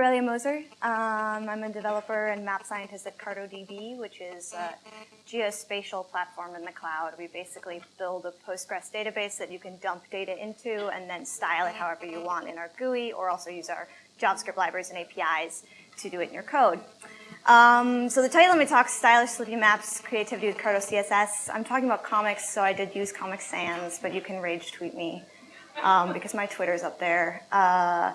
Aurelia Moser. Um, I'm a developer and map scientist at CartoDB, which is a geospatial platform in the cloud. We basically build a Postgres database that you can dump data into and then style it however you want in our GUI or also use our JavaScript libraries and APIs to do it in your code. Um, so the title of my talk is Stylish Slippy Maps, Creativity with Carto CSS. I'm talking about comics, so I did use Comic Sans, but you can rage tweet me um, because my Twitter's up there. Uh,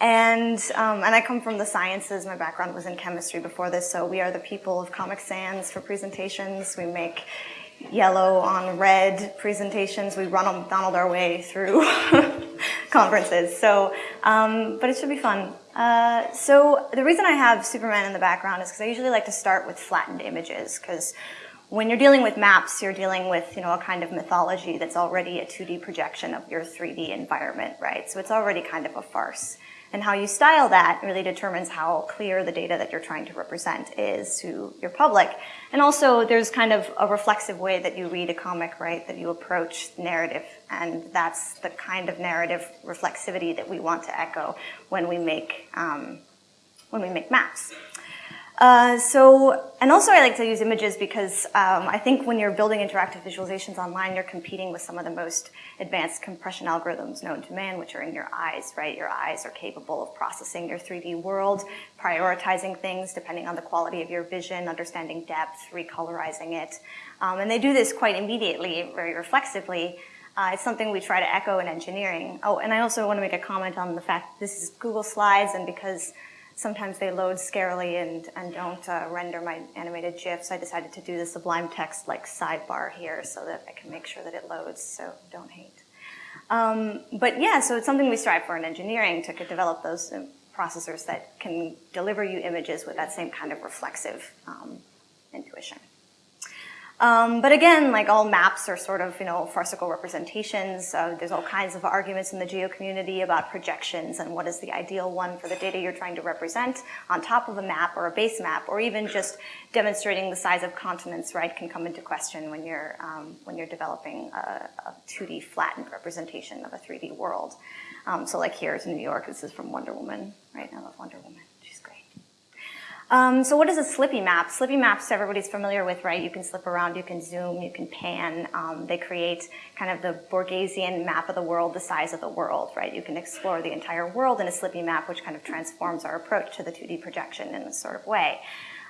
and, um, and I come from the sciences. My background was in chemistry before this, so we are the people of Comic Sans for presentations. We make yellow on red presentations. We run Donald our way through conferences. So, um, but it should be fun. Uh, so the reason I have Superman in the background is because I usually like to start with flattened images because when you're dealing with maps, you're dealing with, you know, a kind of mythology that's already a 2D projection of your 3D environment, right? So it's already kind of a farce. And how you style that really determines how clear the data that you're trying to represent is to your public. And also there's kind of a reflexive way that you read a comic, right, that you approach narrative. And that's the kind of narrative reflexivity that we want to echo when we make, um, when we make maps. Uh, so, and also I like to use images because um, I think when you're building interactive visualizations online, you're competing with some of the most advanced compression algorithms known to man, which are in your eyes, right? Your eyes are capable of processing your 3D world, prioritizing things depending on the quality of your vision, understanding depth, recolorizing it. Um, and they do this quite immediately, very reflexively. Uh, it's something we try to echo in engineering. Oh, and I also want to make a comment on the fact this is Google Slides, and because sometimes they load scarily and, and don't uh, render my animated GIFs. I decided to do the Sublime Text like sidebar here so that I can make sure that it loads, so don't hate. Um, but yeah, so it's something we strive for in engineering to develop those uh, processors that can deliver you images with that same kind of reflexive um, intuition. Um, but again, like all maps are sort of, you know, farcical representations. Uh, there's all kinds of arguments in the geo community about projections and what is the ideal one for the data you're trying to represent on top of a map or a base map, or even just demonstrating the size of continents, right, can come into question when you're, um, when you're developing a, a, 2D flattened representation of a 3D world. Um, so like here is New York, this is from Wonder Woman, right? I love Wonder Woman. Um, so what is a slippy map? Slippy maps everybody's familiar with, right? You can slip around, you can zoom, you can pan. Um, they create kind of the Borgesian map of the world, the size of the world, right? You can explore the entire world in a slippy map, which kind of transforms our approach to the 2D projection in this sort of way.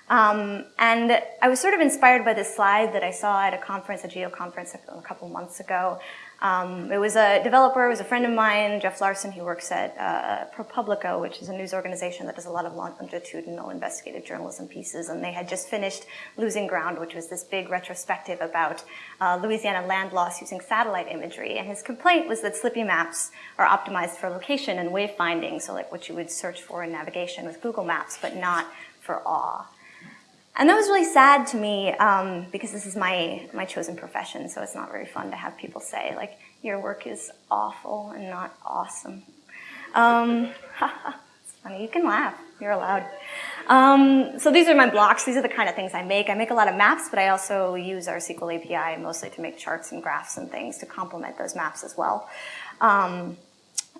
Um, and I was sort of inspired by this slide that I saw at a conference, a geo conference a couple months ago, um, it was a developer, it was a friend of mine, Jeff Larson, he works at uh, ProPublica, which is a news organization that does a lot of longitudinal investigative journalism pieces, and they had just finished Losing Ground, which was this big retrospective about uh, Louisiana land loss using satellite imagery, and his complaint was that Slippy maps are optimized for location and wayfinding, so like what you would search for in navigation with Google Maps, but not for awe. And that was really sad to me um, because this is my, my chosen profession, so it's not very fun to have people say, like, your work is awful and not awesome. Um, it's funny, you can laugh, you're allowed. Um, so these are my blocks, these are the kind of things I make. I make a lot of maps, but I also use our SQL API mostly to make charts and graphs and things to complement those maps as well. Um,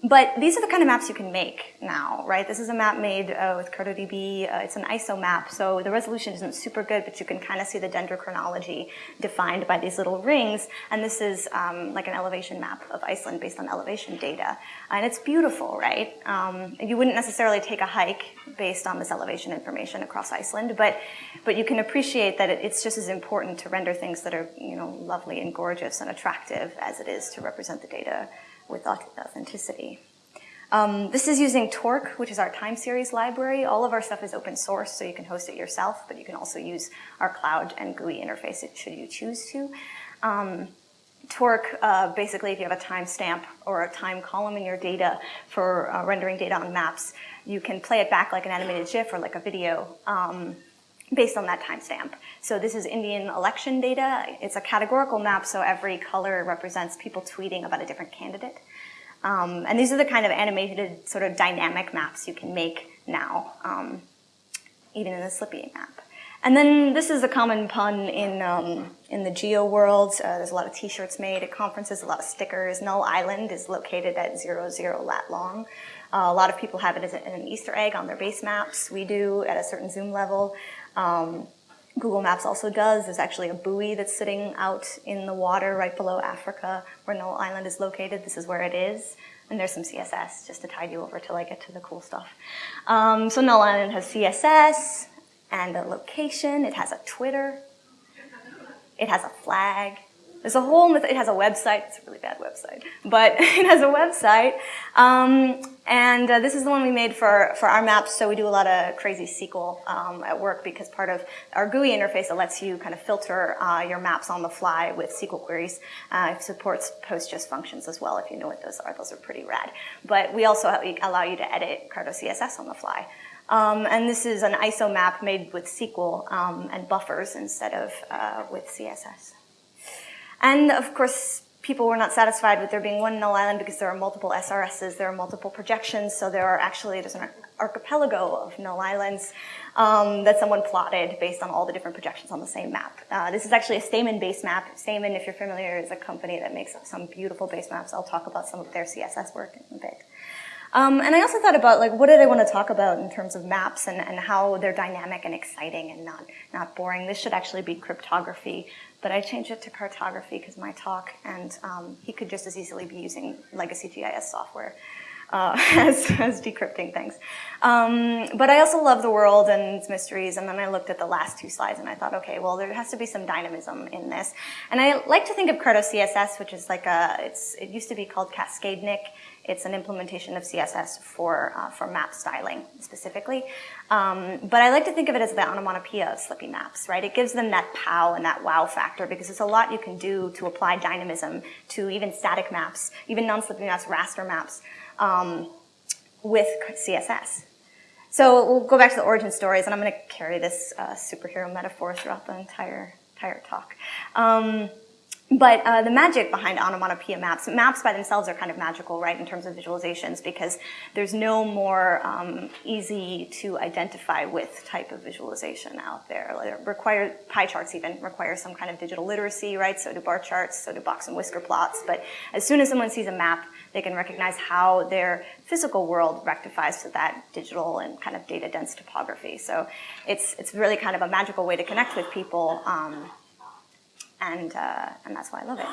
but these are the kind of maps you can make now, right? This is a map made uh, with CartoDB. Uh, it's an ISO map, so the resolution isn't super good, but you can kind of see the dendrochronology defined by these little rings. And this is um, like an elevation map of Iceland based on elevation data. And it's beautiful, right? Um, you wouldn't necessarily take a hike based on this elevation information across Iceland, but, but you can appreciate that it's just as important to render things that are, you know, lovely and gorgeous and attractive as it is to represent the data with authenticity. Um, this is using Torque, which is our time series library. All of our stuff is open source, so you can host it yourself, but you can also use our cloud and GUI interface should you choose to. Um, Torque, uh, basically, if you have a timestamp or a time column in your data for uh, rendering data on maps, you can play it back like an animated GIF or like a video um, based on that timestamp. So this is Indian election data. It's a categorical map, so every color represents people tweeting about a different candidate. Um, and these are the kind of animated sort of dynamic maps you can make now, um, even in the Slippy map. And then this is a common pun in, um, in the geo world. Uh, there's a lot of t-shirts made at conferences, a lot of stickers. Null Island is located at zero, zero lat long. Uh, a lot of people have it as an Easter egg on their base maps. We do at a certain zoom level. Um, Google Maps also does. There's actually a buoy that's sitting out in the water right below Africa where Null Island is located. This is where it is. And there's some CSS just to tide you over till I get to the cool stuff. Um, so Null Island has CSS, and a location. It has a Twitter. It has a flag. There's a whole, it has a website. It's a really bad website, but it has a website. Um, and uh, this is the one we made for, for our maps. So we do a lot of crazy SQL um, at work because part of our GUI interface that lets you kind of filter uh, your maps on the fly with SQL queries. Uh, it supports PostGIS functions as well, if you know what those are. Those are pretty rad. But we also allow you to edit Carto CSS on the fly. Um, and this is an ISO map made with SQL um, and buffers instead of uh, with CSS. And of course, people were not satisfied with there being one null island because there are multiple SRSs, there are multiple projections, so there are actually, there's an archipelago of null islands um, that someone plotted based on all the different projections on the same map. Uh, this is actually a Stamen base map. Stamen, if you're familiar, is a company that makes some beautiful base maps. I'll talk about some of their CSS work in a bit. Um, and I also thought about like what did I want to talk about in terms of maps and, and how they're dynamic and exciting and not, not boring. This should actually be cryptography, but I changed it to cartography because my talk, and um, he could just as easily be using legacy GIS software. Uh, as, as, decrypting things. Um, but I also love the world and its mysteries, and then I looked at the last two slides and I thought, okay, well, there has to be some dynamism in this. And I like to think of Carto CSS, which is like a, it's, it used to be called Cascadenik. It's an implementation of CSS for, uh, for map styling specifically. Um, but I like to think of it as the onomatopoeia of Slippy maps, right? It gives them that pow and that wow factor because it's a lot you can do to apply dynamism to even static maps, even non-Slippy maps, raster maps, um, with CSS. So we'll go back to the origin stories, and I'm going to carry this uh, superhero metaphor throughout the entire, entire talk. Um, but uh, the magic behind onomatopoeia maps, maps by themselves are kind of magical, right, in terms of visualizations, because there's no more um, easy to identify with type of visualization out there. Like require pie charts even require some kind of digital literacy, right? So do bar charts, so do box and whisker plots. But as soon as someone sees a map, they can recognize how their physical world rectifies to that digital and kind of data dense topography. So it's it's really kind of a magical way to connect with people. Um, and, uh, and that's why I love it.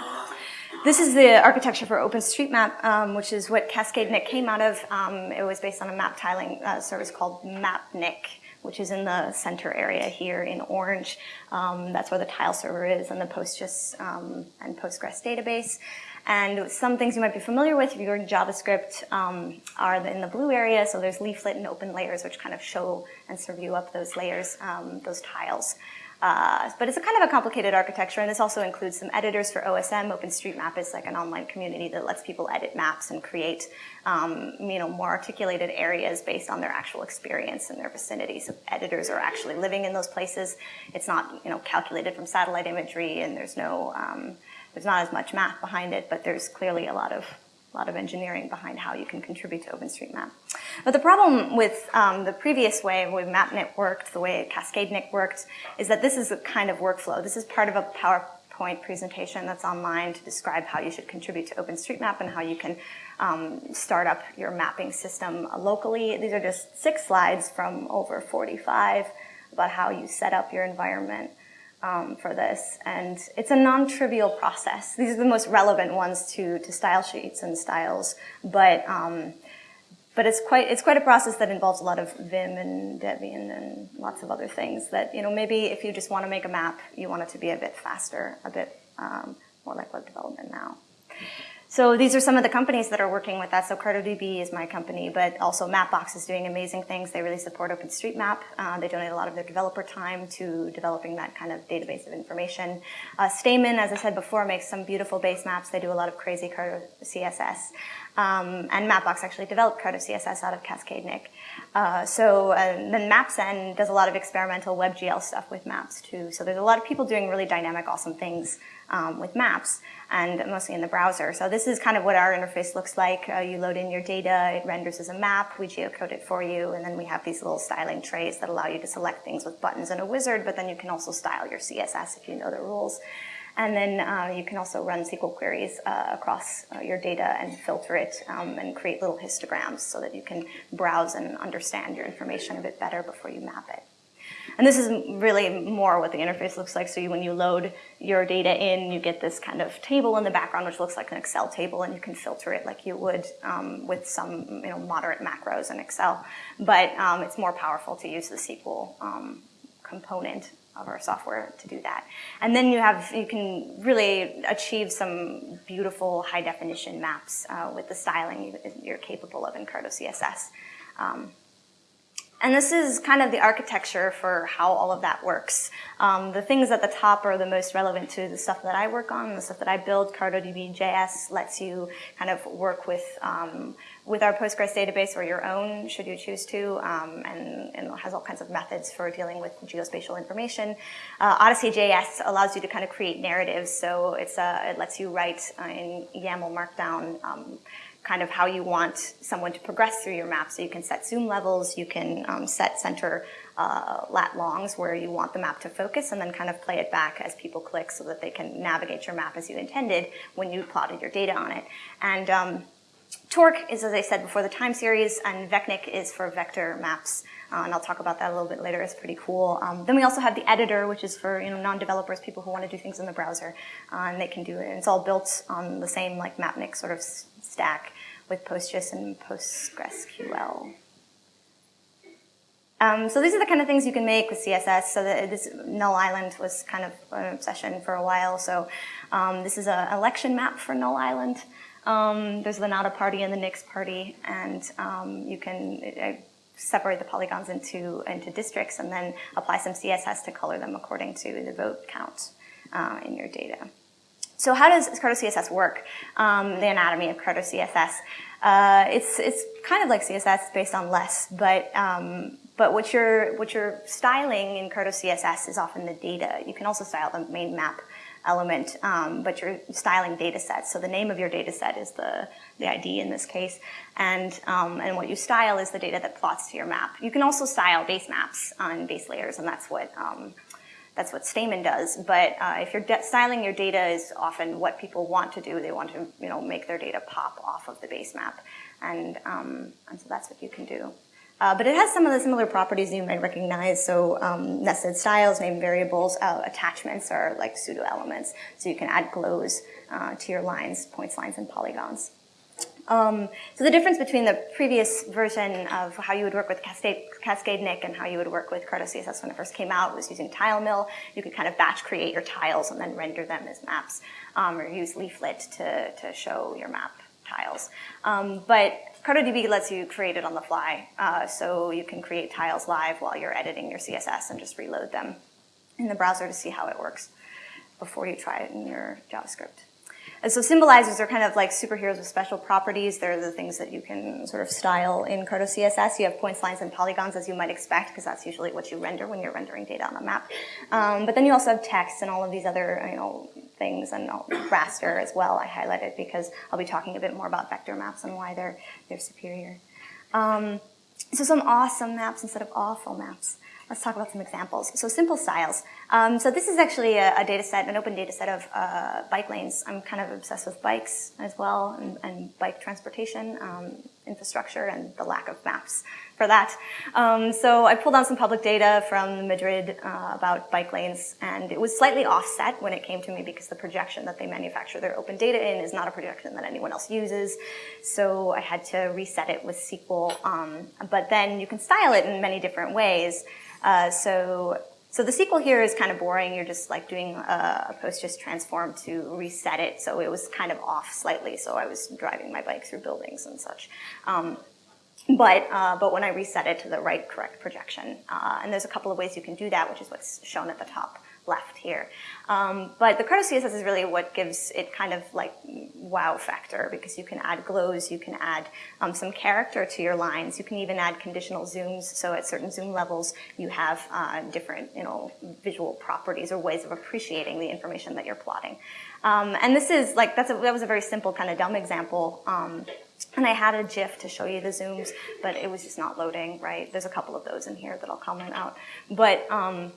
This is the architecture for OpenStreetMap, um, which is what Cascadenik came out of. Um, it was based on a map tiling uh, service called Mapnik, which is in the center area here in orange. Um, that's where the tile server is and the PostGIS um, and Postgres database. And some things you might be familiar with if you're in JavaScript um, are in the blue area. So there's leaflet and open layers, which kind of show and serve you up those layers, um, those tiles. Uh, but it's a kind of a complicated architecture, and this also includes some editors for OSM. OpenStreetMap is like an online community that lets people edit maps and create, um, you know, more articulated areas based on their actual experience in their vicinity. So editors are actually living in those places. It's not, you know, calculated from satellite imagery, and there's no, um, there's not as much math behind it, but there's clearly a lot of a lot of engineering behind how you can contribute to OpenStreetMap. But the problem with um, the previous way, way Mapnik worked, the way Cascadenik worked, is that this is a kind of workflow. This is part of a PowerPoint presentation that's online to describe how you should contribute to OpenStreetMap and how you can um, start up your mapping system locally. These are just six slides from over 45 about how you set up your environment um, for this. And it's a non-trivial process. These are the most relevant ones to, to style sheets and styles, but, um, but it's quite, it's quite a process that involves a lot of Vim and Debian and lots of other things that, you know, maybe if you just want to make a map, you want it to be a bit faster, a bit um, more like web development now. So these are some of the companies that are working with us. So CartoDB is my company, but also Mapbox is doing amazing things. They really support OpenStreetMap. Uh, they donate a lot of their developer time to developing that kind of database of information. Uh, Stamen, as I said before, makes some beautiful base maps. They do a lot of crazy Carto CSS. Um, and Mapbox actually developed Carto CSS out of Cascadenik. Uh, so uh, then MapZen does a lot of experimental WebGL stuff with maps too. So there's a lot of people doing really dynamic, awesome things um, with maps and mostly in the browser. So this is kind of what our interface looks like. Uh, you load in your data, it renders as a map, we geocode it for you, and then we have these little styling trays that allow you to select things with buttons and a wizard, but then you can also style your CSS if you know the rules. And then uh, you can also run SQL queries uh, across uh, your data and filter it um, and create little histograms so that you can browse and understand your information a bit better before you map it. And this is really more what the interface looks like. So you, when you load your data in, you get this kind of table in the background, which looks like an Excel table, and you can filter it like you would um, with some you know, moderate macros in Excel. But um, it's more powerful to use the SQL um, component of our software to do that. And then you have, you can really achieve some beautiful high definition maps uh, with the styling you're capable of in Carto CSS. Um, and this is kind of the architecture for how all of that works. Um, the things at the top are the most relevant to the stuff that I work on, the stuff that I build. CartoDB.js lets you kind of work with um, with our Postgres database or your own, should you choose to, um, and, and, has all kinds of methods for dealing with geospatial information. Uh, Odyssey.js allows you to kind of create narratives, so it's uh, it lets you write uh, in YAML Markdown um, kind of how you want someone to progress through your map. So you can set zoom levels, you can um, set center uh, lat longs where you want the map to focus and then kind of play it back as people click so that they can navigate your map as you intended when you plotted your data on it. And um, Torque is, as I said before, the time series, and Vecnik is for vector maps. Uh, and I'll talk about that a little bit later. It's pretty cool. Um, then we also have the editor, which is for you know non-developers, people who want to do things in the browser, uh, and they can do it. And it's all built on the same like Mapnik sort of stack with PostGIS and PostgreSQL. Um, so these are the kind of things you can make with CSS. So this Null Island was kind of an obsession for a while. So um, this is an election map for Null Island. Um, there's the Nada party and the Nix party, and um, you can uh, separate the polygons into, into districts and then apply some CSS to color them according to the vote count uh, in your data. So how does Carto CSS work? Um, the anatomy of Carto CSS. Uh, it's, it's kind of like CSS based on less, but, um, but what you're, what you're styling in Carto CSS is often the data. You can also style the main map element, um, but you're styling data sets. So the name of your data set is the, the ID in this case, and, um, and what you style is the data that plots to your map. You can also style base maps on base layers, and that's what, um, that's what Stamen does. But uh, if you're styling your data is often what people want to do. They want to you know, make their data pop off of the base map, and, um, and so that's what you can do. Uh, but it has some of the similar properties you might recognize. So um, nested styles, named variables, uh, attachments are like pseudo elements. So you can add glows uh, to your lines, points, lines, and polygons. Um, so the difference between the previous version of how you would work with Cascadenik and how you would work with Carto CSS when it first came out was using TileMill. You could kind of batch create your tiles and then render them as maps, um, or use Leaflet to, to show your map tiles. Um, but CartoDB lets you create it on the fly, uh, so you can create tiles live while you're editing your CSS and just reload them in the browser to see how it works before you try it in your JavaScript. And so symbolizers are kind of like superheroes with special properties. They're the things that you can sort of style in Carto CSS. You have points, lines, and polygons as you might expect, because that's usually what you render when you're rendering data on a map. Um, but then you also have text and all of these other, you know, things and raster as well. I highlighted because I'll be talking a bit more about vector maps and why they're they're superior. Um, so some awesome maps instead of awful maps. Let's talk about some examples. So simple styles. Um, so this is actually a, a, data set, an open data set of uh, bike lanes. I'm kind of obsessed with bikes as well and, and bike transportation um, infrastructure and the lack of maps for that. Um, so I pulled down some public data from Madrid uh, about bike lanes and it was slightly offset when it came to me because the projection that they manufacture their open data in is not a projection that anyone else uses. So I had to reset it with SQL. Um, but then you can style it in many different ways. Uh, so, so the SQL here is kind of boring. You're just like doing a, PostGIS transform to reset it. So it was kind of off slightly. So I was driving my bike through buildings and such. Um, but, uh, but when I reset it to the right correct projection, uh, and there's a couple of ways you can do that, which is what's shown at the top left here. Um, but the Carto CSS is really what gives it kind of like wow factor because you can add glows, you can add um, some character to your lines, you can even add conditional zooms. So at certain zoom levels, you have uh, different you know visual properties or ways of appreciating the information that you're plotting. Um, and this is like that's a, that was a very simple kind of dumb example. Um, and I had a GIF to show you the zooms, but it was just not loading, right? There's a couple of those in here that I'll comment out. But um,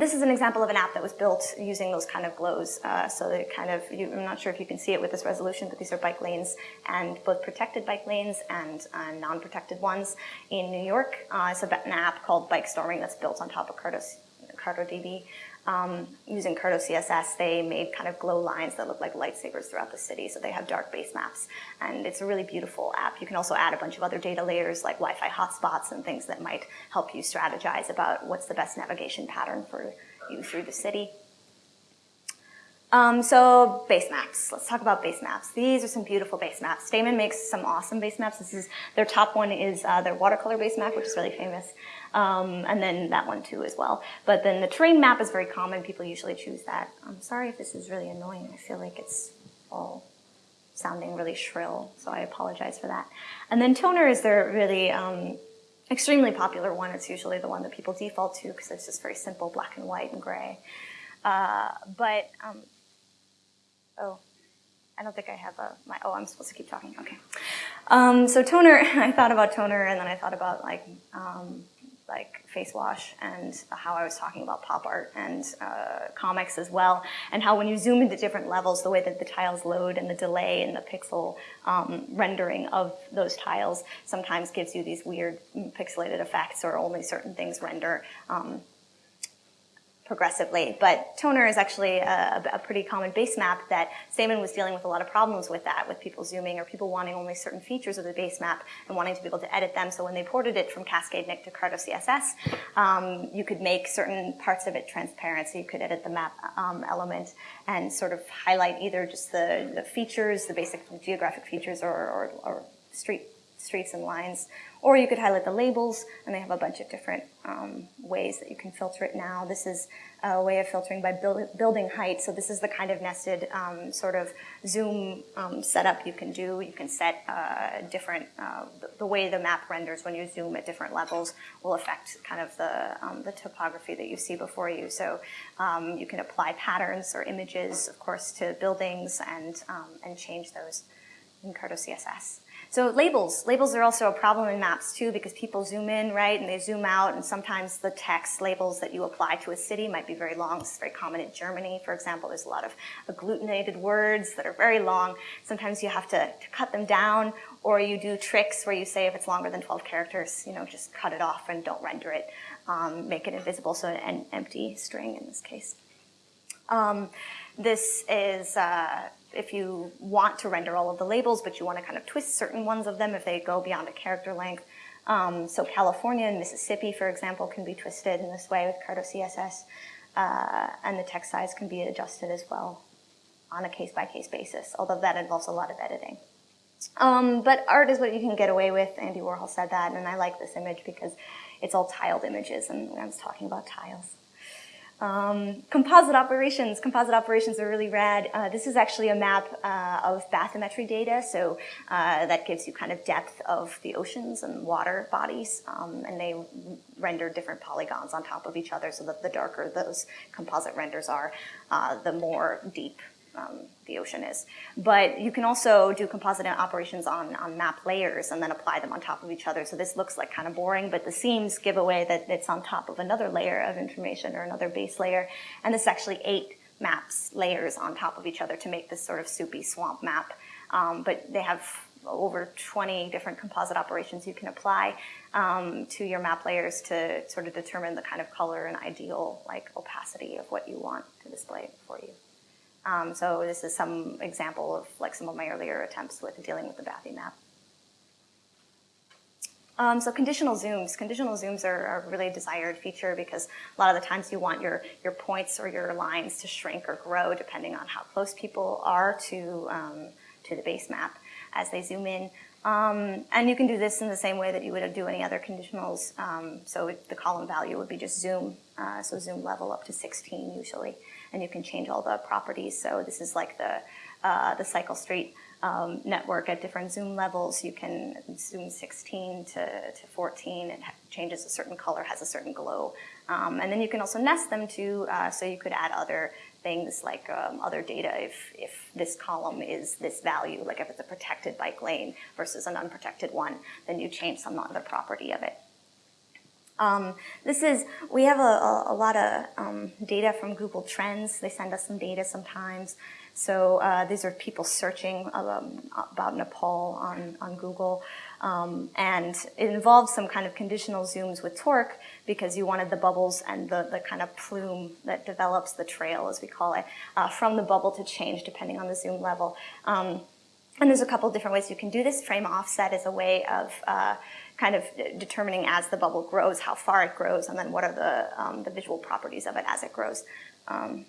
this is an example of an app that was built using those kind of glows. Uh, so kind of, you, I'm not sure if you can see it with this resolution, but these are bike lanes and both protected bike lanes and uh, non-protected ones in New York. Uh, it's an app called Bike Storming that's built on top of Carto, CartoDB um, using Carto CSS, they made kind of glow lines that look like lightsabers throughout the city. So they have dark base maps. And it's a really beautiful app. You can also add a bunch of other data layers like Wi-Fi hotspots and things that might help you strategize about what's the best navigation pattern for you through the city. Um, so base maps. Let's talk about base maps. These are some beautiful base maps. Stamen makes some awesome base maps. This is their top one is uh, their watercolor base map, which is really famous um, and then that one too as well. But then the terrain map is very common. People usually choose that. I'm sorry if this is really annoying. I feel like it's all sounding really shrill, so I apologize for that. And then toner is their really um, extremely popular one. It's usually the one that people default to because it's just very simple, black and white and gray. Uh, but, um, oh, I don't think I have a, my, oh, I'm supposed to keep talking, okay. Um, so toner, I thought about toner and then I thought about like um, like face wash and how I was talking about pop art and uh, comics as well, and how when you zoom into different levels, the way that the tiles load and the delay and the pixel um, rendering of those tiles sometimes gives you these weird pixelated effects or only certain things render um, progressively. But toner is actually a, a, pretty common base map that Stamen was dealing with a lot of problems with that, with people zooming or people wanting only certain features of the base map and wanting to be able to edit them. So when they ported it from Cascadenik to Carto CSS, um, you could make certain parts of it transparent. So you could edit the map um, element and sort of highlight either just the, the features, the basic geographic features or, or, or street streets and lines or you could highlight the labels, and they have a bunch of different um, ways that you can filter it now. This is a way of filtering by build, building height. So this is the kind of nested um, sort of zoom um, setup you can do. You can set uh, different, uh, the, way the map renders when you zoom at different levels will affect kind of the, um, the topography that you see before you. So um, you can apply patterns or images, of course, to buildings and, and change those in Carto CSS. So labels, labels are also a problem in maps too because people zoom in, right, and they zoom out and sometimes the text labels that you apply to a city might be very long. It's very common in Germany, for example. There's a lot of agglutinated words that are very long. Sometimes you have to, to cut them down or you do tricks where you say if it's longer than 12 characters, you know, just cut it off and don't render it, um, make it invisible, so an empty string in this case. Um, this is uh, if you want to render all of the labels, but you want to kind of twist certain ones of them if they go beyond a character length. Um, so California and Mississippi, for example, can be twisted in this way with Carto CSS, uh, and the text size can be adjusted as well on a case-by-case -case basis, although that involves a lot of editing. Um, but art is what you can get away with. Andy Warhol said that, and I like this image because it's all tiled images, and I was talking about tiles. Um, composite operations. Composite operations are really rad. Uh, this is actually a map uh, of bathymetry data, so uh, that gives you kind of depth of the oceans and water bodies, um, and they render different polygons on top of each other so that the darker those composite renders are, uh, the more deep um, the ocean is. But you can also do composite operations on, on map layers and then apply them on top of each other. So this looks like kind of boring, but the seams give away that it's on top of another layer of information or another base layer. And this actually eight maps layers on top of each other to make this sort of soupy swamp map. Um, but they have over 20 different composite operations you can apply um, to your map layers to sort of determine the kind of color and ideal like opacity of what you want to display for you. Um, so this is some example of like some of my earlier attempts with dealing with the Bathy map. Um, so conditional zooms. Conditional zooms are, a really desired feature because a lot of the times you want your, your points or your lines to shrink or grow depending on how close people are to, um, to the base map as they zoom in. Um, and you can do this in the same way that you would do any other conditionals. Um, so the column value would be just zoom, uh, so zoom level up to 16 usually, and you can change all the properties. So this is like the uh, the cycle street um, network at different zoom levels. You can zoom 16 to, to 14. It changes a certain color, has a certain glow. Um, and then you can also nest them too, uh, so you could add other things like um, other data if, if this column is this value, like if it's a protected bike lane versus an unprotected one, then you change some other property of it. Um, this is, we have a, a, a lot of um, data from Google Trends. They send us some data sometimes. So uh, these are people searching um, about Nepal on, on Google. Um, and it involves some kind of conditional zooms with torque because you wanted the bubbles and the, the kind of plume that develops the trail, as we call it, uh, from the bubble to change depending on the zoom level. And there's a couple different ways you can do this. Frame offset is a way of uh, kind of determining as the bubble grows, how far it grows, and then what are the, um, the visual properties of it as it grows. Um,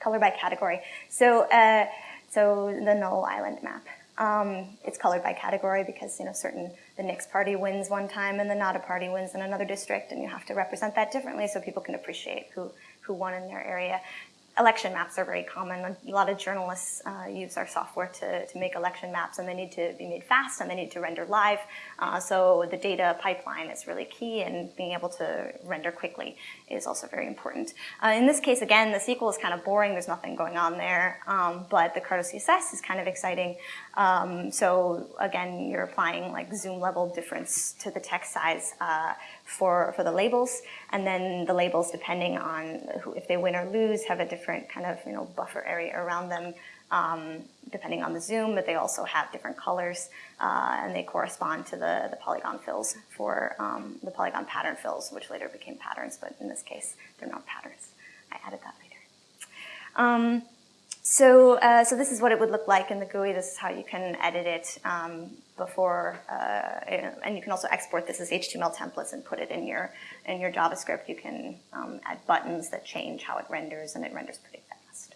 color by category. So, uh, so the Null Island map. Um, it's colored by category because you know certain the Nix party wins one time and the Nada party wins in another district, and you have to represent that differently so people can appreciate who who won in their area election maps are very common. A lot of journalists uh, use our software to, to make election maps and they need to be made fast and they need to render live. Uh, so the data pipeline is really key and being able to render quickly is also very important. Uh, in this case, again, the SQL is kind of boring. There's nothing going on there, um, but the Carto CSS is kind of exciting. Um, so again, you're applying like zoom level difference to the text size uh, for, for the labels. And then the labels, depending on who, if they win or lose, have a different kind of you know buffer area around them, um, depending on the zoom, but they also have different colors, uh, and they correspond to the, the polygon fills for um, the polygon pattern fills, which later became patterns, but in this case, they're not patterns. I added that later. Um, so, uh, so this is what it would look like in the GUI. This is how you can edit it um, before, uh, and you can also export this as HTML templates and put it in your in your JavaScript. You can um, add buttons that change how it renders, and it renders pretty fast.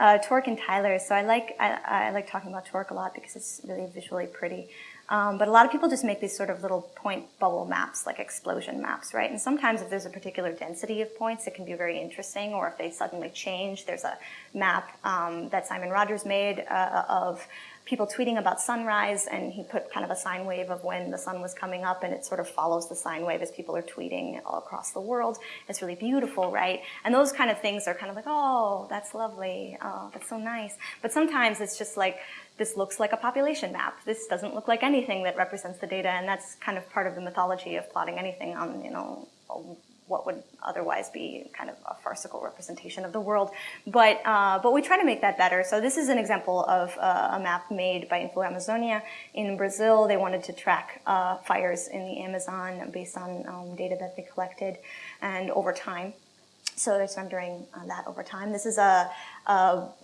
Uh, Torque and Tyler. So I like I, I like talking about Torque a lot because it's really visually pretty. Um, but a lot of people just make these sort of little point bubble maps, like explosion maps, right? And sometimes if there's a particular density of points, it can be very interesting, or if they suddenly change. There's a map um, that Simon Rogers made uh, of people tweeting about sunrise, and he put kind of a sine wave of when the sun was coming up, and it sort of follows the sine wave as people are tweeting all across the world. It's really beautiful, right? And those kind of things are kind of like, oh, that's lovely, oh, that's so nice. But sometimes it's just like, this looks like a population map. This doesn't look like anything that represents the data, and that's kind of part of the mythology of plotting anything on, you know, what would otherwise be kind of a farcical representation of the world. But, uh, but we try to make that better. So this is an example of uh, a map made by Info Amazonia in Brazil. They wanted to track uh, fires in the Amazon based on um, data that they collected and over time. So there's rendering uh, that over time. This is a, a,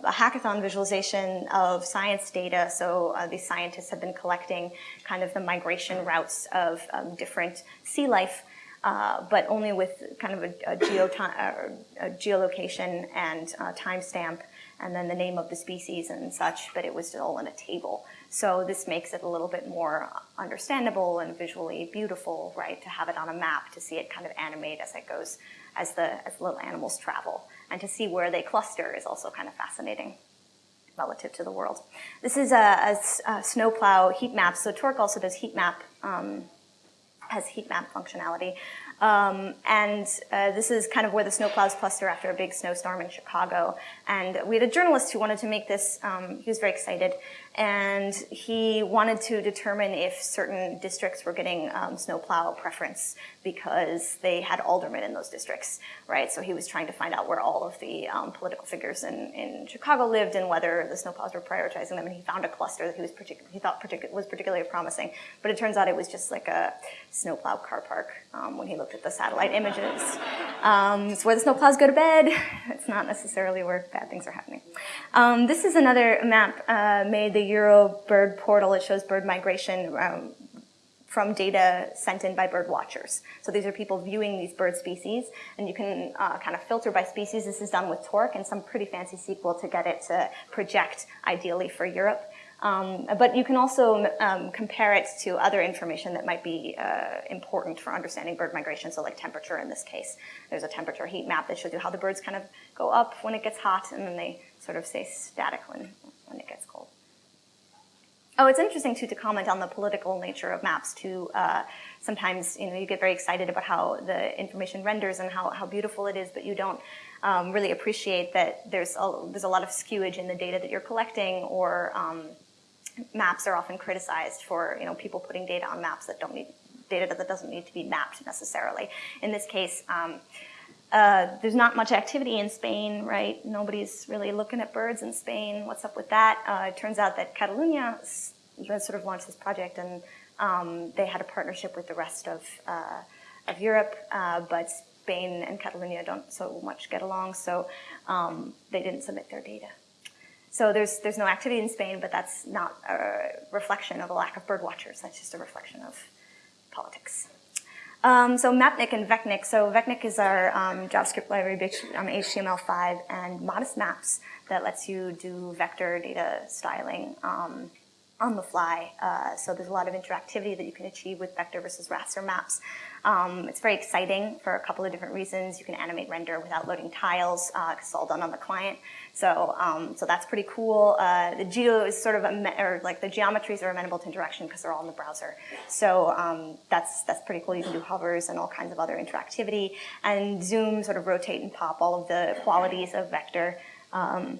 a, hackathon visualization of science data. So uh, these scientists have been collecting kind of the migration routes of um, different sea life, uh, but only with kind of a, a, a geolocation and uh, timestamp, and then the name of the species and such, but it was all in a table. So this makes it a little bit more understandable and visually beautiful, right, to have it on a map, to see it kind of animate as it goes as the, as little animals travel. And to see where they cluster is also kind of fascinating relative to the world. This is a, a, a snowplow heat map. So Torque also does heat map, um, has heat map functionality. Um, and uh, this is kind of where the snowplows cluster after a big snowstorm in Chicago. And we had a journalist who wanted to make this, um, he was very excited, and he wanted to determine if certain districts were getting um, snowplow preference because they had aldermen in those districts, right? So he was trying to find out where all of the um, political figures in, in Chicago lived and whether the snowplows were prioritizing them. And he found a cluster that he was he thought particu was particularly promising, but it turns out it was just like a snowplow car park um, when he looked at the satellite images. Um, it's where the snowplows go to bed. It's not necessarily where bad things are happening. Um, this is another map uh, made the Euro bird portal. It shows bird migration um, from data sent in by bird watchers. So these are people viewing these bird species, and you can uh, kind of filter by species. This is done with Torque and some pretty fancy SQL to get it to project ideally for Europe. Um, but you can also um, compare it to other information that might be uh, important for understanding bird migration, so like temperature in this case. There's a temperature heat map that shows you how the birds kind of go up when it gets hot, and then they sort of stay static when, when it gets cold. Oh, it's interesting too to comment on the political nature of maps too. Uh, sometimes you know you get very excited about how the information renders and how, how beautiful it is, but you don't um, really appreciate that there's a, there's a lot of skewage in the data that you're collecting or um, maps are often criticized for you know people putting data on maps that don't need data that doesn't need to be mapped necessarily. In this case, um, uh, there's not much activity in Spain, right? Nobody's really looking at birds in Spain. What's up with that? Uh, it turns out that Catalunya sort of launched this project, and um, they had a partnership with the rest of uh, of Europe, uh, but Spain and Catalonia don't so much get along, so um, they didn't submit their data. So there's, there's no activity in Spain, but that's not a reflection of a lack of bird watchers. That's just a reflection of politics. Um, so Mapnik and Vecnik. So Vecnik is our um, JavaScript library based on HTML5 and modest maps that lets you do vector data styling um, on the fly. Uh, so there's a lot of interactivity that you can achieve with vector versus raster maps. Um, it's very exciting for a couple of different reasons. You can animate render without loading tiles uh, it's all done on the client. So, um, so that's pretty cool. Uh, the geo is sort of, or like the geometries are amenable to interaction because they're all in the browser. So um, that's, that's pretty cool. You can do hovers and all kinds of other interactivity. And zoom, sort of rotate and pop all of the qualities of vector. Um,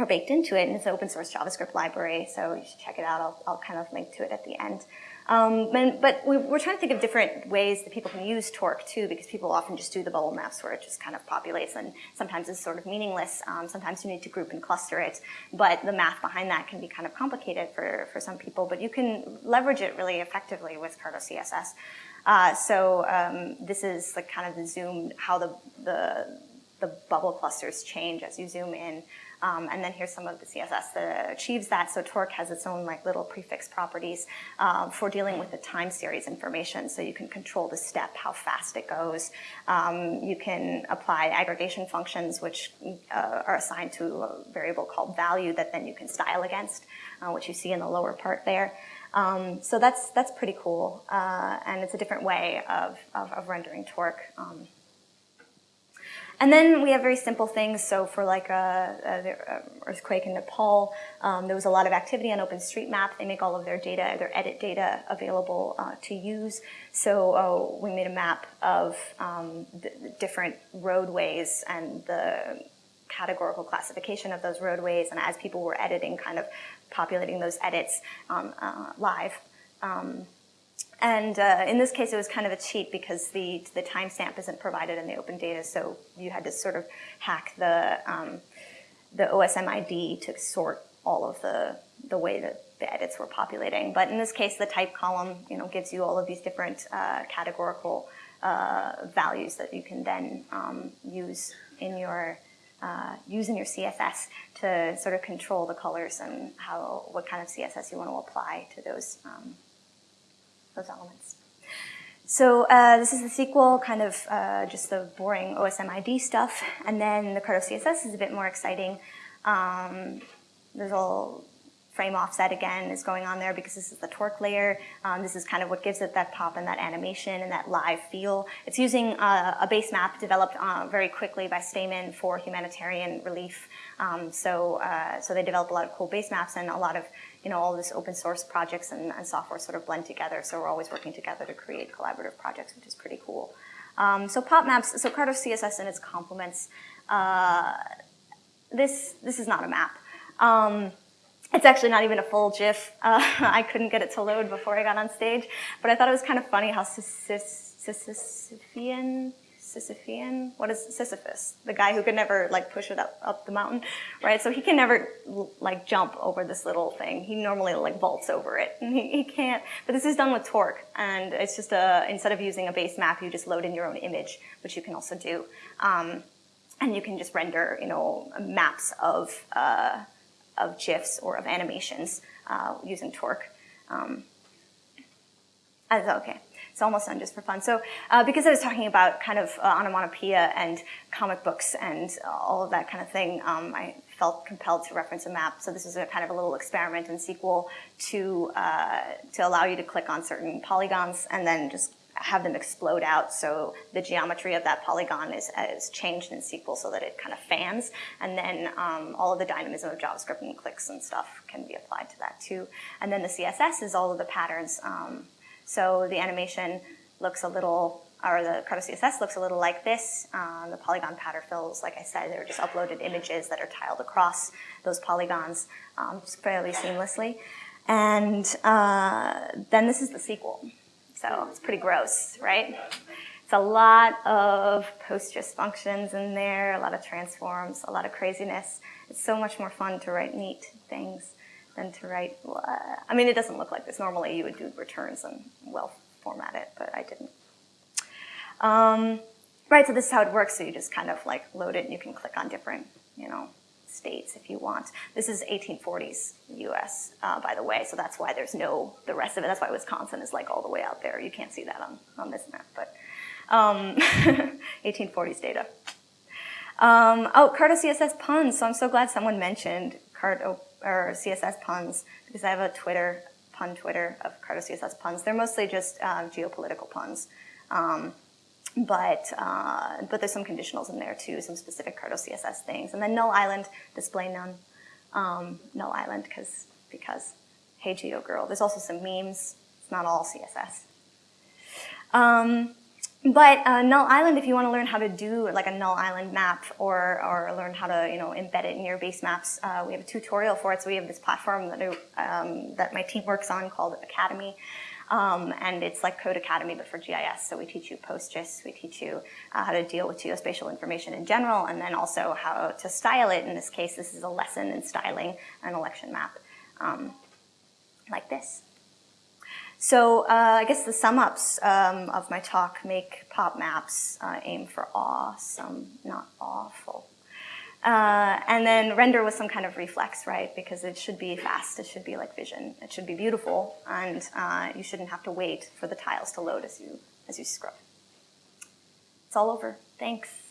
are baked into it, and it's an open source JavaScript library, so you should check it out. I'll, I'll kind of link to it at the end. Um, and, but we, are trying to think of different ways that people can use Torque too, because people often just do the bubble maps where it just kind of populates, and sometimes it's sort of meaningless. Um, sometimes you need to group and cluster it, but the math behind that can be kind of complicated for, for some people, but you can leverage it really effectively with Carto CSS. Uh, so um, this is like kind of the zoom, how the, the, the bubble clusters change as you zoom in. Um, and then here's some of the CSS that achieves that. So Torque has its own like little prefix properties um, for dealing with the time series information. So you can control the step, how fast it goes. Um, you can apply aggregation functions, which uh, are assigned to a variable called value that then you can style against, uh, which you see in the lower part there. Um, so that's that's pretty cool, uh, and it's a different way of, of, of rendering torque. Um, and then we have very simple things. So for like a, a earthquake in Nepal, um, there was a lot of activity on OpenStreetMap. They make all of their data, their edit data available uh, to use. So uh, we made a map of um, the, the different roadways and the categorical classification of those roadways. And as people were editing, kind of populating those edits um, uh, live. And uh, in this case, it was kind of a cheat because the, the timestamp isn't provided in the open data, so you had to sort of hack the, um, the OSM ID to sort all of the, the way that the edits were populating. But in this case, the type column you know, gives you all of these different uh, categorical uh, values that you can then um, use in your uh, use in your CSS to sort of control the colors and how what kind of CSS you want to apply to those um, those elements. So uh, this is the SQL, kind of uh, just the boring OSM ID stuff. And then the Carto CSS is a bit more exciting. Um, there's all frame offset again is going on there because this is the torque layer. Um, this is kind of what gives it that pop and that animation and that live feel. It's using uh, a base map developed uh, very quickly by Stamen for humanitarian relief. Um, so, uh, so they develop a lot of cool base maps and a lot of you know, all this open source projects and, and, software sort of blend together. So we're always working together to create collaborative projects, which is pretty cool. Um, so pop maps, so Carto CSS and its complements. Uh, this, this is not a map. Um, it's actually not even a full GIF. Uh, I couldn't get it to load before I got on stage, but I thought it was kind of funny how Sisyphean, Sisyphean, what is Sisyphus? The guy who could never like push it up, up the mountain, right? So he can never like jump over this little thing. He normally like vaults over it and he, he can't, but this is done with Torque and it's just a, instead of using a base map, you just load in your own image, which you can also do. Um, and you can just render, you know, maps of, uh, of GIFs or of animations uh, using Torque. Um, okay. It's almost done just for fun. So uh, because I was talking about kind of uh, onomatopoeia and comic books and all of that kind of thing, um, I felt compelled to reference a map. So this is a kind of a little experiment in SQL to, uh, to allow you to click on certain polygons and then just have them explode out so the geometry of that polygon is, is changed in SQL so that it kind of fans and then um, all of the dynamism of JavaScript and clicks and stuff can be applied to that too. And then the CSS is all of the patterns. Um, so the animation looks a little, or the Carto CSS looks a little like this. Um, the polygon pattern fills, like I said, they're just uploaded images that are tiled across those polygons um, fairly seamlessly. And uh, then this is the SQL. So it's pretty gross, right? It's a lot of PostGIS functions in there, a lot of transforms, a lot of craziness. It's so much more fun to write neat things than to write, I mean, it doesn't look like this. Normally you would do returns and well format it, but I didn't. Um, right, so this is how it works. So you just kind of like load it and you can click on different, you know, states if you want. This is 1840s U.S., uh, by the way, so that's why there's no, the rest of it, that's why Wisconsin is like all the way out there. You can't see that on, on this map, but um, 1840s data. Um, oh, Carto CSS puns, so I'm so glad someone mentioned Carto, or CSS puns, because I have a Twitter, pun Twitter of Carto CSS puns. They're mostly just um, geopolitical puns. Um, but uh, but there's some conditionals in there too, some specific Carto CSS things, and then null island display none, um, null island because because hey geo girl. There's also some memes. It's not all CSS. Um, but uh, null island, if you want to learn how to do like a null island map or or learn how to you know embed it in your base maps, uh, we have a tutorial for it. So we have this platform that um, that my team works on called Academy. Um, and it's like Codecademy, but for GIS. So we teach you PostGIS, we teach you uh, how to deal with geospatial information in general, and then also how to style it. In this case, this is a lesson in styling an election map, um, like this. So uh, I guess the sum ups um, of my talk make pop maps uh, aim for awesome, not awful. Uh, and then render with some kind of reflex, right? Because it should be fast. It should be like vision. It should be beautiful, and uh, you shouldn't have to wait for the tiles to load as you as you scrub. It's all over. Thanks.